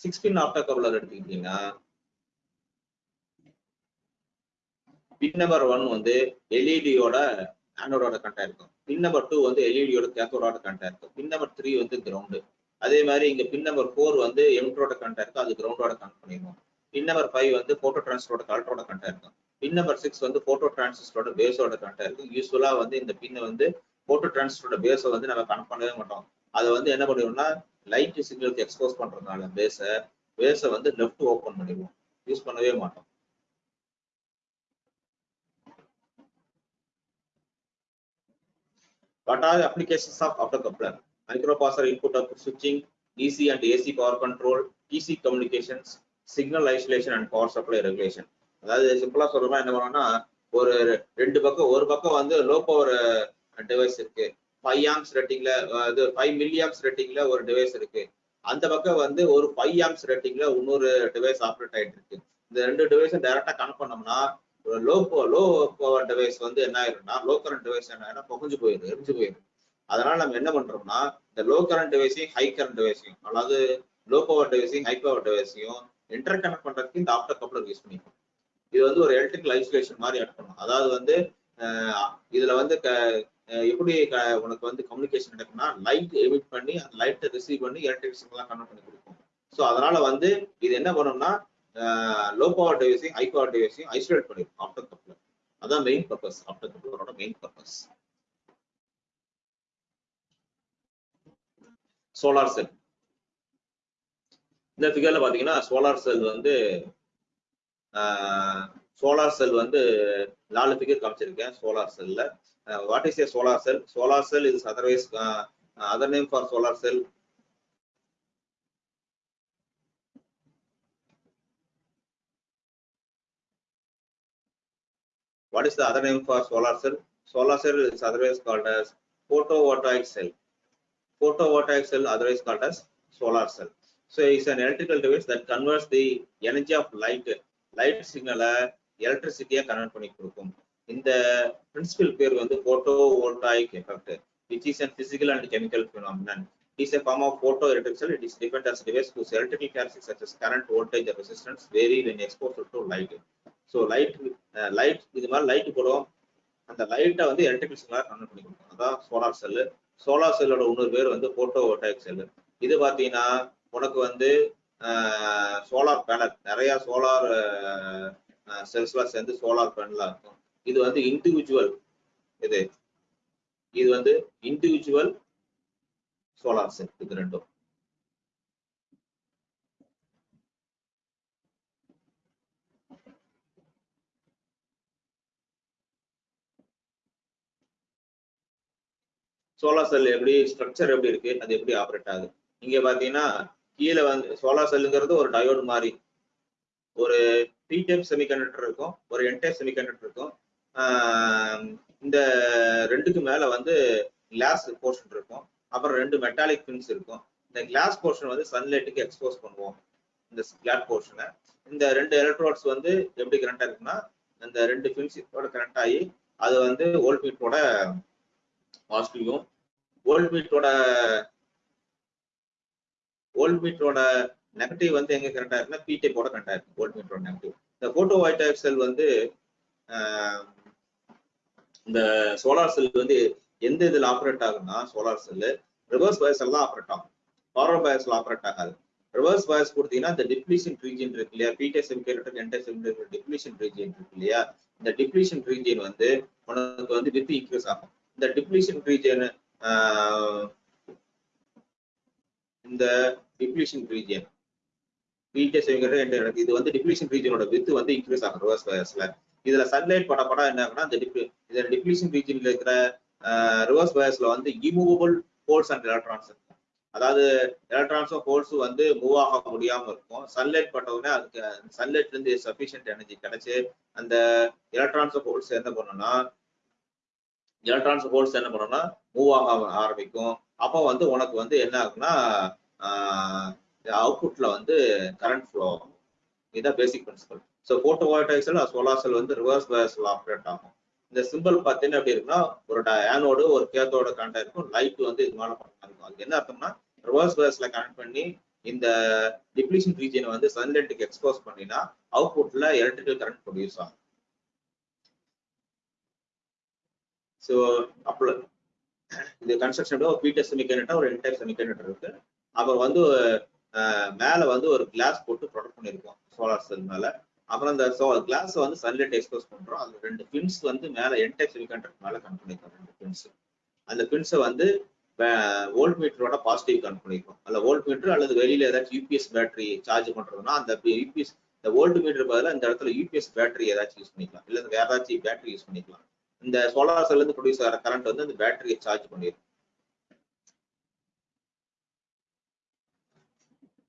சிக்ஸ் பின் ஆட்டோ கப்ளர் எடுத்துக்கிட்டீங்கன்னா பின் நம்பர் ஒன் வந்து எல்இடியோட ஆனோடோட கண்டா இருக்கும். பின் நம்பர் டூ வந்து எல்இடியோட கேத்தோடோட கண்டா இருக்கும். பின் நம்பர் த்ரீ வந்து கிரவுண்டு அதே மாதிரி இங்க பின் நம்பர் ஃபோர் வந்து எம்ட்ரோட கண்டா இருக்கும். அது கிரவுண்டோட கனெக்ட் பண்ணிடுவோம். பின் நம்பர் ஃபைவ் வந்து போட்டோ டிரான்ஸ்டரோட கலெக்டரோட கண்டா இருக்கும். பின் நம்பர் சிக்ஸ் வந்து போட்டோ டிரான்சிஸ்டரோட பேஸோட கனெக்ட் இருக்கும். யூஸ்ஃபுல்லா வந்து இந்த பின்னை வந்து போட்டோ டிரான்சிஸ்டரோட பேஸை வந்து நம்ம கனெக்ட் பண்ணவே மாட்டோம் அதை வந்து என்ன பண்ணுவோம்னா லைட் சிக்னலுக்கு எக்ஸ்போஸ் பண்றதுனால பேஸை பேஸை வந்து லெஃப்ட் ஓப்பன் பண்ணிடுவோம் யூஸ் பண்ணவே மாட்டோம் What are the applications of optocoupler? Microprocessor input output switching, DC and AC power control, TC communications, signal isolation and power supply regulation. அதாவது சிம்பிளா சொல்லணும்னா என்ன பண்ணோம்னா ஒரு ரெண்டு பக்கம் ஒரு பக்கம் வந்து லோ பவர் டிவைஸ் இருக்கு. ஃபைவ் ஆம்ஸ் ரேட்டிங்ல இது ஃபைவ் மில்லி ஆம்ஸ் ரேட்டிங்ல ஒரு டிவைஸ் இருக்கு. அந்த பக்கம் வந்து ஒரு ஃபைவ் ஆம்ஸ் ரேட்டிங்ல இன்னொரு டிவைஸ் ஆப்ரேட் ஆயிட்டு இருக்கு. இந்த ரெண்டு டிவைஸும் டைரக்டா கனெக்ட் பண்ணோம்னா ஒரு லோ லோ பவர் டிவைஸ் வந்து என்ன ஆயிரும்னா லோ கரண்ட் டிவைஸ் என்ன ஆயிரும் புகஞ்சு போயிடும் எரிஞ்சு போயிடும். அதனால நம்ம என்ன பண்றோம்னா இந்த லோ கரண்ட் டிவைஸையும் ஹை கரண்ட் டிவைஸையும் அதாவது லோ பவர் டிவைஸையும் ஹை பவர் டிவைஸையும் இன்டர் கனெக்ட் பண்றதுக்கு இந்த ஆப்டர் கப்ளர் யூஸ் பண்ணிக்கணும். இது வந்து ஒரு எலக்ட்ரிக்கல் ஐசோலேஷன் மாதிரி ஆட் பண்ணும் அதாவது வந்து இதுல வந்து க- எப்படி உனக்கு வந்து கம்யூனிகேஷன் நடக்கும்னா லைட் எமிட் பண்ணி அந்த லைட்டை ரிசீவ் பண்ணி எலக்ட்ரிக் சிக்னலாம் கன்வெர்ட் பண்ணி கொடுக்கும். ஸோ அதனால வந்து இது என்ன பண்ணும்னா லோ பவர் டிவைஸையும் ஹை பவர் டிவைஸையும் ஐசோலேட் பண்ணிடும் ஆப்டர் கப்ளர் அதான் மெயின் பர்பஸ் ஆப்டர் கப்ளரோட மெயின் பர்பஸ் சோலார் செல் இந்த ஃபிகர்ல பாத்தீங்கன்னா சோலார் செல் வந்து சோலார் செல் வந்து நாலு ஃபிகர் காமிச்சிருக்கேன் சோலார் செல்ல What is a solar cell solar cell is otherwise other name for solar cell What is the other name for solar cell? Solar cell is otherwise called as photovoltaic cell. Photovoltaic cell otherwise called as solar cell. So it's an electrical device that converts the energy of light, light signal electricity convert பண்ணி கொடுக்கும். இந்த principle பேர் வந்து photovoltaic effect, which is a physical and chemical phenomenon. It is a form of photoelectric cell. It is defined as a device whose electrical characteristics such as current, voltage, or resistance vary when exposed to light. So light light இது மாதிரி light போடும் அந்த லைட்டை வந்து electrical சிக்னலாக convert பண்ணி கொடுக்கும் அதான் சோலார் செல்லு சோலார் செல்லோட இன்னொரு பேர் வந்து போட்டோ வோட்டாக் செல்லு இது பார்த்தீங்கன்னா உனக்கு வந்து சோலார் பேனல் நிறைய சோலார் செல்ஸ்லாம் சேர்ந்து சோலார் பேனலா இருக்கும் இது வந்து இண்டிவிஜுவல் இது இது வந்து இண்டிவிஜுவல் சோலார் செல் இது ரெண்டும். சோலார் செல் எப்படி ஸ்ட்ரக்சர் எப்படி இருக்கு அது எப்படி ஆப்ரேட் ஆகுது? இங்க பாத்தீங்கன்னா கீழே வந்து சோலார் செல்லுங்கிறது ஒரு டயோடு மாதிரி. ஒரு பி டைப் செமிகண்டக்டர் இருக்கும் ஒரு என் டைப் செமிகண்டக்டர் இருக்கும் இந்த ரெண்டுக்கு மேல வந்து கிளாஸ் போர்ஷன் இருக்கும். அப்புறம் ரெண்டு மெட்டாலிக் பின்ஸ் இருக்கும். இந்த கிளாஸ் போர்ஷன் வந்து சன்லைட்டுக்கு எக்ஸ்போஸ் பண்ணுவோம். இந்த கிளாட் போர்ஷனை இந்த ரெண்டு எலக்ட்ரோட்ஸ் வந்து எப்படி கரண்டா இருக்குன்னா இந்த ரெண்டு பின்ஸோட கரண்ட் ஆகி அது வந்து ஓல்ட் மீட்டோட பாசிட்டிவும் ஓல்ட் மீட்டோட ஓல்ட் மீட்டோட நெகட்டிவ் வந்து எங்க கரெக்டா இருக்குன்னா பி டைப்போட கரெக்டா இருக்கு ஓல்ட் மீட்டோட நெகட்டிவ் இந்த போட்டோ வைட்டாக் வந்து இந்த சோலார் செல் வந்து எந்த இதுல ஆப்ரேட் ஆகும்னா சோலார் செல் ரிவர்ஸ் பயஸ் எல்லாம் ஆப்ரேட் ஆகும். ஃபார்வர்ட் பயஸ்ல ஆப்ரேட் ஆகாது. ரிவர்ஸ் பயர்ஸ் கொடுத்தீங்கன்னா இந்த டிப்ளீஷன் ரீஜியன் இருக்கு இல்லையா? P type semiconductor N type semiconductor depletion region இருக்கு இல்லையா? இந்த டிப்ளீஷன் ரீஜியன் வந்து உனக்கு வந்து வித் இன்க்ரீஸ் ஆகும். இந்த டிப்ளீஷன் ரீஜியன் இந்த டிப்ளீஷன் ரீஜியன் பிடே செமிகேட்டர் இது வந்து டிப்ளீஷன் ரீஜியனோட வித் வந்து இன்க்ரீஸ் ஆகும் ரிவர்ஸ் பயர்ஸ்ல இதுல சன்லைட் பட படம் என்ன ஆகும்னா இந்த டிப்ளி டிப்ளீஷன் ரீஜன்ல இருக்கிற ரிவர்ஸ் வயர்ஸ்ல வந்து இமூவபிள் ஹோல்ஸ் அண்ட் எலக்ட்ரான்ஸ் இருக்கும் அதாவது எலக்ட்ரான்ஸும் ஹோல்ஸும் வந்து மூவ் ஆக முடியாம இருக்கும். சன்லைட் பட்ட உடனே அதுக்கு சன்லைட்ல இருந்து சஃபிஷியன்ட் எனர்ஜி கிடைச்சு அந்த எலக்ட்ரான்ஸும் ஹோல்ஸ் என்ன பண்ணணும்னா எலக்ட்ரான்ஸ் ஹோல்ஸ் என்ன பண்ணணும்னா மூவ் ஆக ஆரம்பிக்கும். அப்போ வந்து உனக்கு வந்து என்ன ஆகும்னா அவுட்புட்ல வந்து கரண்ட் ஃப்ளோ ஆகும். இதுதான் basic principle so photo voltaic cell solar cell வந்து ரிவர்ஸ் பயஸ்ல ஆப்ரேட் ஆகும். இந்த சிம்பிள் பார்த்தீங்கன்னா எப்படி இருக்குன்னா ஒரு ஆனோடு ஒரு கேத்தோட கனெக்ட் இருக்கும். லைட் வந்து இது மேலே பண்ணா இருக்கும் அதுக்கு என்ன அர்த்தம்னா ரிவர்ஸ் பயஸ்ல கனெக்ட் பண்ணி இந்த டிப்ளீஷன் ரீஜியனை வந்து சன்லைட்டுக்கு எக்ஸ்போஸ் பண்ணினா அவுட்புட்ல எலக்ட்ரிக்கல் கரண்ட் ப்ரொடியூஸ் ஆகும். ஸோ அப்போ இது கன்ஸ்ட்ரக்ஷன் ஒரு பீட்டர் செமிகண்டக்டர் ஒரு என்டைப் செமிகண்டக்டர் இருக்கு. அப்புறம் வந்து மேலே வந்து ஒரு கிளாஸ் போட்டு ப்ரொடக்ட் பண்ணியிருக்கோம் சோலார் செல் மேலே. அப்புறம் அந்த கிளாஸ் வந்து சன்லைட் எக்ஸ்போஸ் பண்றோம். அது ரெண்டு பின்ஸ் வந்து மேல என்டைப் செமிகண்டக்டர் மேல கனெக்ட் பண்ணிக்கிறோம் ரெண்டு பின்ஸ் அந்த பின்ஸை வந்து வோல்ட் மீட்டரோட பாசிட்டிவ் கனெக்ட் பண்ணிருக்கோம் அல்ல வோல்ட் மீட்டர் அல்லது வெளியில ஏதாச்சும் யூபிஎஸ் பேட்டரி சார்ஜ் பண்றதுன்னா அந்த யூபிஎஸ் இந்த வோல்ட் மீட்டர் பதிலாக இந்த இடத்துல யூபிஎஸ் பேட்டரி ஏதாச்சும் யூஸ் பண்ணிக்கலாம். இல்ல வேற ஏதாச்சும் பேட்டரி யூஸ் பண்ணிக்கலாம். இந்த சோலார் செல்ல இருந்து ப்ரொடியூஸ் ஆகிற கரண்ட் வந்து அந்த பேட்டரியை சார்ஜ் பண்ணிடும்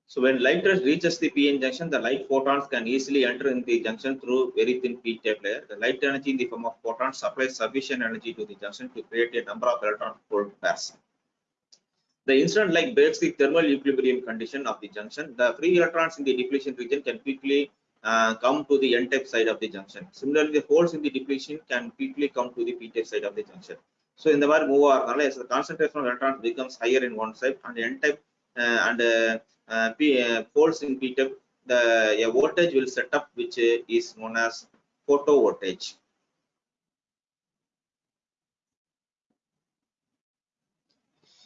So when light reaches the p-n junction, the light photons can easily enter in the junction through very thin p-type layer. The light energy in the form of photons supplies sufficient energy to the junction to create a number of electron hole pairs. The incident light breaks the thermal equilibrium condition of the junction. The free electrons in the depletion region can quickly uh, come to the n-type side of the junction. Similarly, the holes in the depletion can quickly come to the p-type side of the junction. So in the move over, the concentration of electrons becomes higher in one side and n-type uh, and uh, uh, p uh, holes in p-type the a voltage will set up which uh, is known as photo voltage.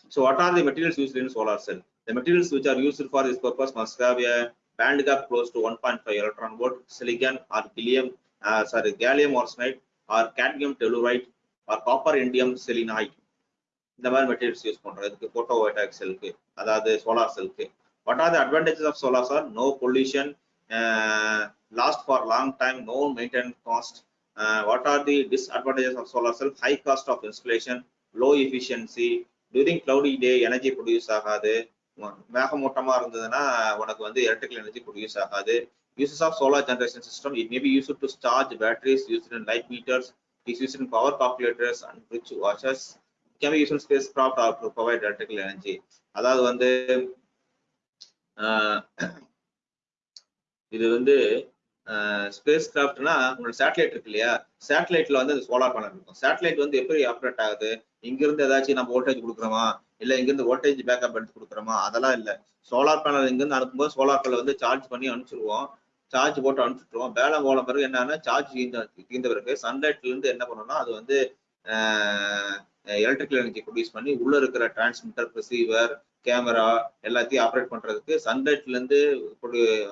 So what are the materials used in solar cell? The materials which are used for this purpose must have a band gap close to 1.5 electron volt, silicon or gallium, uh, sorry, gallium arsenide or cadmium telluride or copper indium selenide. இந்த மாதிரி materials use பண்றோம் இதுக்கு photo வோல்டாக் செல்க்கு அதாவது solar செல்க்கு what are the advantages of solar sir no pollution last for long time no maintenance cost what are the disadvantages of solar cell high cost of installation low efficiency during cloudy day energy produce ஆகாது மேகமூட்டமா இருந்ததுன்னா உனக்கு வந்து electrical energy produce ஆகாது uses of solar generation system it may be used to charge batteries used in light meters it is used in power calculators and bridge watches it can be used in spacecraft or to provide electrical energy அதாவது வந்து ஆஹ் இது வந்து space கிராஃப்ட்னா உங்களோட satellite இருக்கு இல்லையா? சேட்டலைட்ல வந்து solar panel இருக்கும். Satellite வந்து எப்படி ஆப்ரேட் ஆகுது? இங்கிருந்து ஏதாச்சும் நம்ம வோல்டேஜ் கொடுக்குறோமா? இல்லை இங்கிருந்து வோல்டேஜ் பேக்கப் எடுத்து கொடுக்குறோமா? அதெல்லாம் இல்லை. சோலார் பேனல் இங்கிருந்து அனுப்பும்போது சோலார் பேனல் வந்து சார்ஜ் பண்ணி அனுப்பிச்சிருவோம். சார்ஜ் போட்டு அனுப்பிச்சிட்டுருவோம். வேலை போன பிறகு என்னன்னா சார்ஜ் தீர்ந்த தீர்ந்த பிறகு சன்லைட்ல இருந்து என்ன பண்ணணும்னா அது வந்து எலக்ட்ரிக்கல் எனர்ஜி ப்ரொடியூஸ் பண்ணி உள்ள இருக்கிற டிரான்ஸ்மிட்டர் ரிசீவர் கேமரா எல்லாத்தையும் ஆப்ரேட் பண்றதுக்கு சன்லைட்ல இருந்து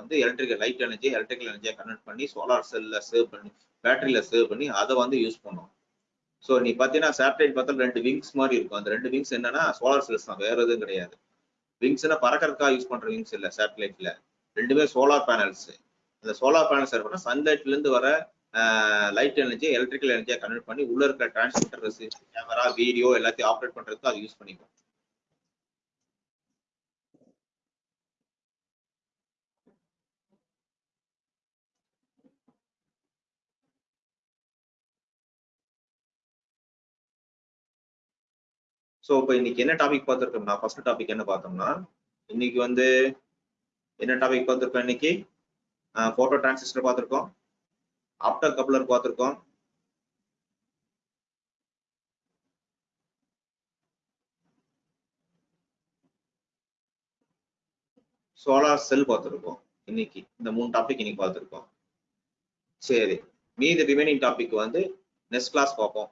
வந்து எலக்ட்ரிக்கல் லைட் எனர்ஜி எலக்ட்ரிக்கல் எனர்ஜியை கன்வெர்ட் பண்ணி சோலார் செல்ல சேவ் பண்ணி பேட்டரியில சேவ் பண்ணி அதை வந்து யூஸ் பண்ணுவோம். ஸோ நீ பார்த்தீங்கன்னா சேட்டலைட் பார்த்தா ரெண்டு விங்ஸ் மாதிரி இருக்கும். அந்த ரெண்டு விங்ஸ் என்னன்னா சோலார் செல்ஸ் தான். வேற எதுவும் கிடையாது. விங்ஸ்னா பறக்கறதுக்காக யூஸ் பண்ற விங்ஸ் இல்லை சேட்டலைட்ல ரெண்டுமே சோலார் பேனல்ஸ் அந்த சோலார் பேனல்ஸ் பண்ணா சன்லைட்ல இருந்து வர லைட் எனர்ஜி எலக்ட்ரிக்கல் எனர்ஜியை கன்வெர்ட் பண்ணி உள்ள இருக்கிற டிரான்ஸ்மிட்டர் கேமரா வீடியோ எல்லாத்தையும் ஆப்ரேட் பண்றதுக்கு அது யூஸ் பண்ணிக்கும் ஸோ இப்போ இன்னைக்கு என்ன டாபிக் பார்த்துருக்கோம்னா ஃபர்ஸ்ட் டாபிக் என்ன பார்த்தோம்னா இன்னைக்கு வந்து என்ன டாபிக் பார்த்துருக்கோம் இன்னைக்கு? ஃபோட்டோ டிரான்சிஸ்டர் பார்த்துருக்கோம். ஆப்டர் கப்ளர் பார்த்துருக்கோம். சோலார் செல் பார்த்துருக்கோம் இன்னைக்கு. இந்த மூணு டாபிக் இன்னைக்கு பார்த்துருக்கோம். சரி மீதி ரிமைனிங் டாபிக் வந்து நெக்ஸ்ட் கிளாஸ் பார்ப்போம்.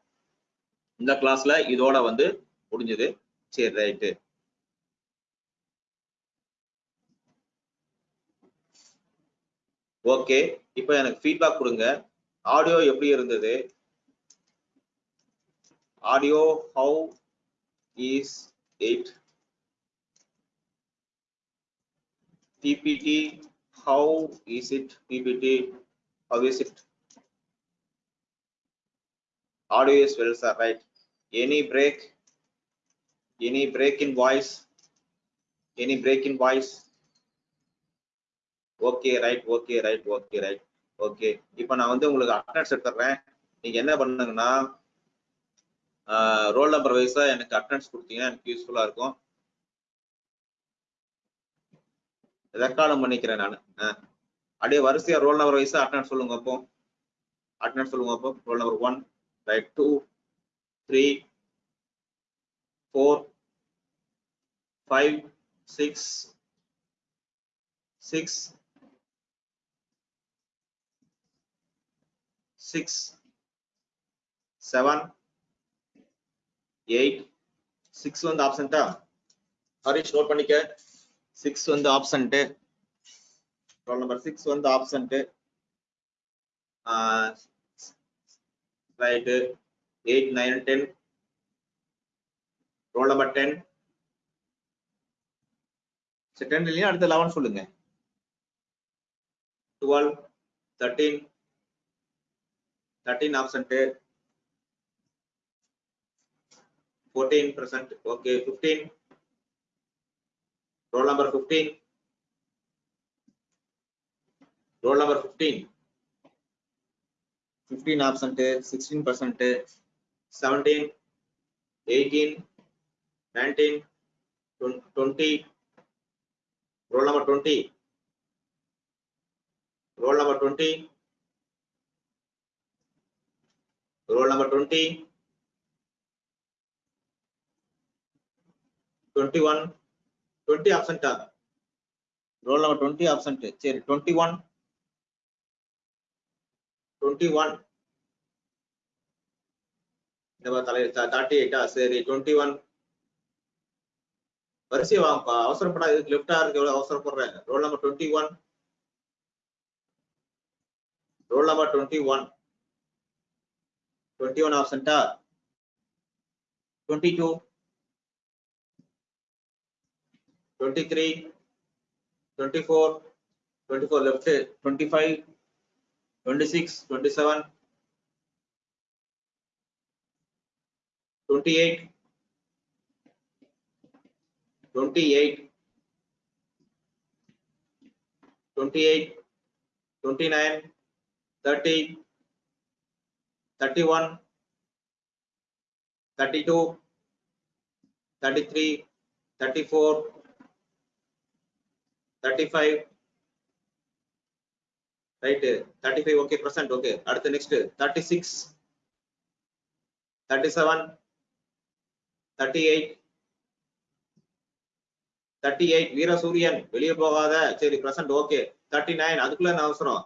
இந்த கிளாஸ்ல இதோட வந்து முடிஞ்சது. சரி ரைட்டு ஓகே இப்போ எனக்கு ஃபீட்பேக் கொடுங்க. ஆடியோ எப்படி இருந்தது? Audio how is it PPT how is it PPT how is it audio is well sir right any break any break in voice? Any break in voice? Okay right okay right okay right okay இப்போ நான் வந்து உங்களுக்கு attendance எடுத்துறேன். நீங்க என்ன பண்ணுங்கன்னா roll number வைஸா எனக்கு attendance கொடுத்தீங்கன்னா எனக்கு யூஸ்ஃபுல்லா இருக்கும். ரெக்கார்டும் பண்ணிக்கிறேன் நான். அப்படியே வரிசையா ரோல் நம்பர் வைஸா அட்டனன்ஸ் சொல்லுங்க அப்போ. அட்டனன்ஸ் சொல்லுங்க அப்போ. Roll number one right two three four, five, six, six, six, seven, eight, six வந்து ஆப்சண்டா ஹரிஷ் நோட் பண்ணிக்க. சிக்ஸ் வந்து ஆப்சண்ட் ரோல் நம்பர் சிக்ஸ் வந்து absent right eight nine ten roll number ten சரி டென் இல்லையா? அடுத்து லெவன் சொல்லுங்க. Twelve thirteen thirteen absent 14 percent okay 15 roll number 15 roll number 15 15 absent 16 percent 17 18 19 20 roll number 20 roll number 20 roll number 20 21 20 absent ஆ roll number 20 absent சரி 21 21 இந்த தலை thirty எயிட்டா சரி 21 வரிசை வாங்கப்பா அவசரப்படா இதுக்கு லெஃப்டா இருக்கு எவ்வளவு அவசரப்படுறேன் roll number 21 roll number 21 21 absent-ஆ 22 23 24 24 left 25 26 27 28 28 28 29 30 31 32 33 34 35 right 35 okay percent okay அடுத்து next 36 37 38 38 வீரசூரியன் வெளியே போகாத சரி பிரசன்ட் ஓகே 39 அதுக்குள்ள என்ன அவசரம்?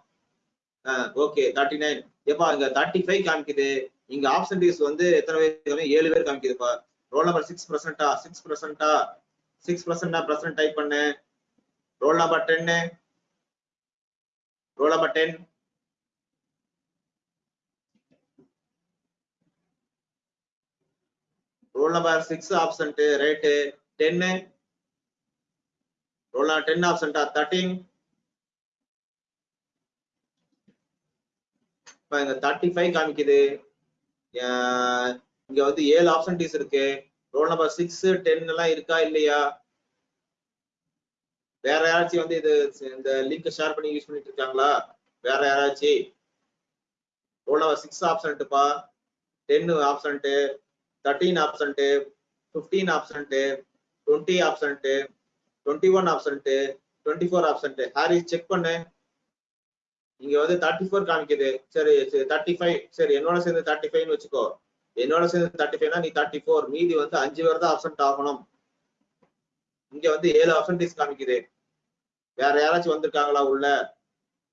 ஓகே 39 ஏப்பா இங்க 35 காமிக்குது. இங்க ஆப்சன்டீஸ் வந்து எத்தனை பேர் ஏழு பேர் காமிக்குதுப்பா. ரோல் நம்பர் சிக்ஸ் பர்சன்டா சிக்ஸ் பர்சன்டா சிக்ஸ் பர்சன்டா பர்சன்ட் டைப் பண்ணு. ரோல் நம்பர் டென்னு roll number ten roll number six absent right டென்னு ரோல் நம்பர் டென் ஆப்சன்டா தேர்ட்டீன் இப்ப இங்க தேர்ட்டி ஃபைவ் காமிக்குது இங்க வந்து ஏழு ஆப்ஷன்டிஸ் இருக்கு. ரோல் நம்பர் சிக்ஸ் டென் எல்லாம் இருக்கா இல்லையா? வேற யாராச்சும் வந்து இது இந்த லிங்க் ஷேர் பண்ணி யூஸ் பண்ணிட்டு இருக்காங்களா? வேற யாராச்சும் roll number six ஆப்ஷன்ட்டுப்பா ten absent thirteen absent fifteen absent twenty absent twenty one absent twenty four absent Hari check பண்ணு. இங்க வந்து தேர்ட்டி ஃபோர் காமிக்குது. சரி தேர்ட்டி ஃபைவ் சரி என்னோட சேர்ந்து தேர்ட்டி ஃபைவ்னு வச்சுக்கோ. என்னோட சேர்ந்து தேர்ட்டி ஃபைவ்னா நீ தேர்ட்டி ஃபோர் மீதி வந்து அஞ்சு பேர் தான் ஆப்சன்ட் ஆகணும். இங்க வந்து ஏழு ஆப்சன்டீஸ் காமிக்குது. வேற யாராச்சும் வந்திருக்காங்களா உள்ள?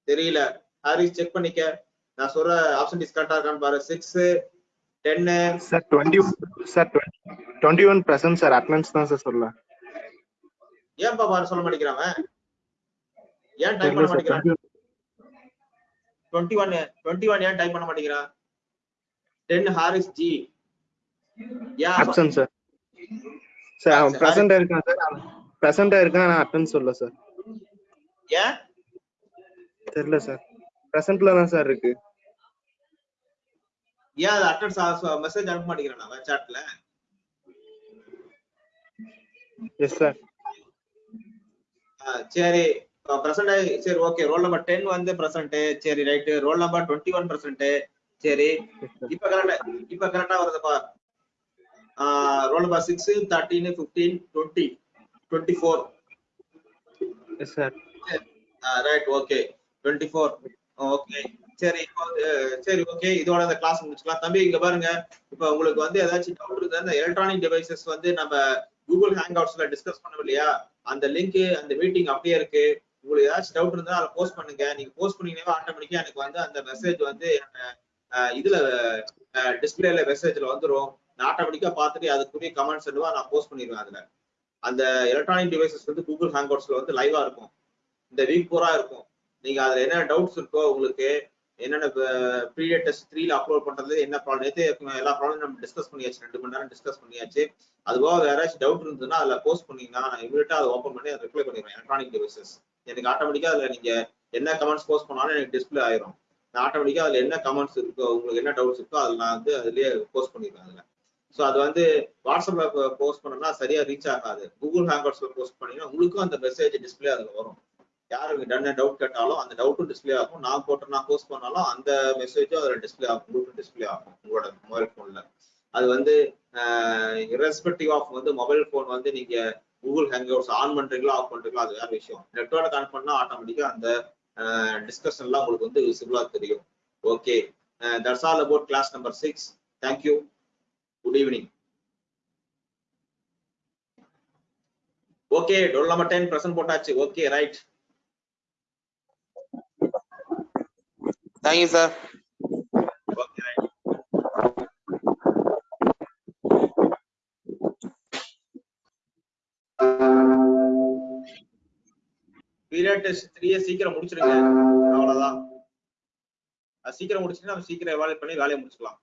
தெரியல. ஹாரிஸ் செக் பண்ணிக்க. நான் சொல்ற ஆப்சன்டீஸ் கரெக்டா இருக்கான்னு பாரு. சிக்ஸ் டென்னு sir twenty sir twenty one present sir attendance தான் சார் சொல்லலாம் ஏன்பா பாரு சொல்ல மாட்டேங்கிறான்? ஏன் டைப் பண்ண மாட்டேங்கிறான் டுவெண்ட்டி ஒன் டுவெண்ட்டி ஒன் ஏன் டைப் பண்ண மாட்டேங்கிறான் டென் ஹாரிஸ் ஜி ஏன் ஆப்சன்ட் சார் சார் அவன் ப்ரெசண்டா இருக்கான் சார் ப்ரெசண்டா இருக்கான் ஆனா அட்டன்ஸ் சொல்ல சார் ஏன்? தெரியல சார் ப்ரெசன்ட்ல தான் சார் இருக்கு. ஏன் அது அட்டன்ஸ் மெசேஜ் அனுப்ப மாட்டேங்கிறான் அவன் சாட்ல எஸ் சார் சரி. பிரசன்ட் சரி ஓகே ரோல் நம்பர் டென் வந்து பிரசன்ட் சரி right roll number twenty one present சரி. இப்ப கரெக்டா இப்ப கரெக்டா வருதுப்பா roll number six thirteen fifteen twenty twenty four right okay twenty four okay சரி இப்போ சரி ஓகே இதோட இந்த கிளாஸ் முடிச்சுக்கலாம். தம்பி இங்க பாருங்க. இப்போ உங்களுக்கு வந்து ஏதாச்சும் டவுட் இருந்தா எலக்ட்ரானிக் டிவைசஸ் வந்து நம்ம கூகுள் ஹேங் அவுட்ஸ்ல டிஸ்கஸ் பண்ணோம் இல்லையா அந்த லிங்க் அந்த மீட்டிங் அப்படியே இருக்கு. உங்களுக்கு ஏதாச்சும் டவுட் இருந்தா அதை போஸ்ட் பண்ணுங்க. நீங்க போஸ்ட் பண்ணீங்கன்னா ஆட்டோமேட்டிக்கா எனக்கு வந்து அந்த மெசேஜ் வந்து இதுல டிஸ்பிளேல மெசேஜ்ல வந்துரும். நான் ஆட்டோமேட்டிக்கா பார்த்துட்டு அதுக்குரிய கமெண்ட்ஸ் என்னவோ நான் போஸ்ட் பண்ணிடுவேன் அதுல. அந்த எலக்ட்ரானிக் டிவைசஸ் வந்து கூகுள் ஹேங் அவுட்ஸ்ல வந்து லைவா இருக்கும். இந்த வீக் பூரா இருக்கும். நீங்க அதுல என்ன டவுட்ஸ் இருக்கோ உங்களுக்கு என்னென்ன ப்ரீவியஸ் டெஸ்ட் த்ரீல அப்லோட் பண்றது என்ன ப்ராப்ளம் நேற்று எல்லா ப்ராப்ளம் நம்ம டிஸ்கஸ் பண்ணியாச்சு. ரெண்டு மணி நேரம் டிஸ்கஸ் பண்ணியாச்சு. அது போக ஏதாச்சும் டவுட் இருந்ததுன்னா அதில் போஸ்ட் பண்ணீங்கன்னா நான் இமீடியட்டா அதை ஓப்பன் பண்ணி அதை ரிப்ளை பண்ணிடுவேன். எலக்ட்ரானிக் டிவைசஸ் எனக்கு ஆட்டோமேட்டிக்கா அதில் நீங்க என்ன கமெண்ட்ஸ் போஸ்ட் பண்ணாலும் எனக்கு டிஸ்பிளே ஆயிரும். நான் ஆட்டோமேட்டிக்கா அதுல என்ன கமெண்ட்ஸ் இருக்கோ உங்களுக்கு என்ன டவுட்ஸ் இருக்கோ அதில் நான் வந்து அதுலயே போஸ்ட் பண்ணிடுவேன் அதில். ஸோ அது வந்து வாட்ஸ்அப்ல போஸ்ட் பண்ணோம்னா சரியா ரீச் ஆகாது. கூகுள் ஹேங்கர்ஸ்ல போஸ்ட் பண்ணீங்கன்னா உங்களுக்கும் அந்த மெசேஜ் டிஸ்பிளே அதில் வரும். யாருக்கு டன் டவுட் கேட்டாலும் அந்த டவுட்டும் டிஸ்பிளே ஆகும். நான் போட்டு நான் போஸ்ட் பண்ணாலும் அந்த மெசேஜும் அதில் டிஸ்பிளே ஆகும். உங்களுக்கும் டிஸ்பிளே ஆகும். உங்களோட மொபைல் ஃபோனில் அது வந்து இரஸ்பெக்டிவ் ஆஃப் வந்து மொபைல் ஃபோன் வந்து நீங்கள் கூகுள் ஹேங்கர்ஸ் ஆன் பண்ணுறீங்களா ஆஃப் பண்ணுறீங்களா அது வேற விஷயம். நெட்ஒர்க் ஆன் பண்ணால் ஆட்டோமேட்டிக்காக அந்த டிஸ்கஷன்லாம் உங்களுக்கு வந்து விசிபிளாக தெரியும். Okay that's all about class number six thank you good evening okay roll ten present போட்டாச்சு. Okay right thank you sir okay right period test த்ரீயே சீக்கிரம் முடிச்சிருங்க. அவ்வளவுதான். அது சீக்கிரம் முடிச்சுன்னா நம்ம சீக்கிரம் எவாலுவேட் பண்ணி வேலையை முடிச்சுக்கலாம்.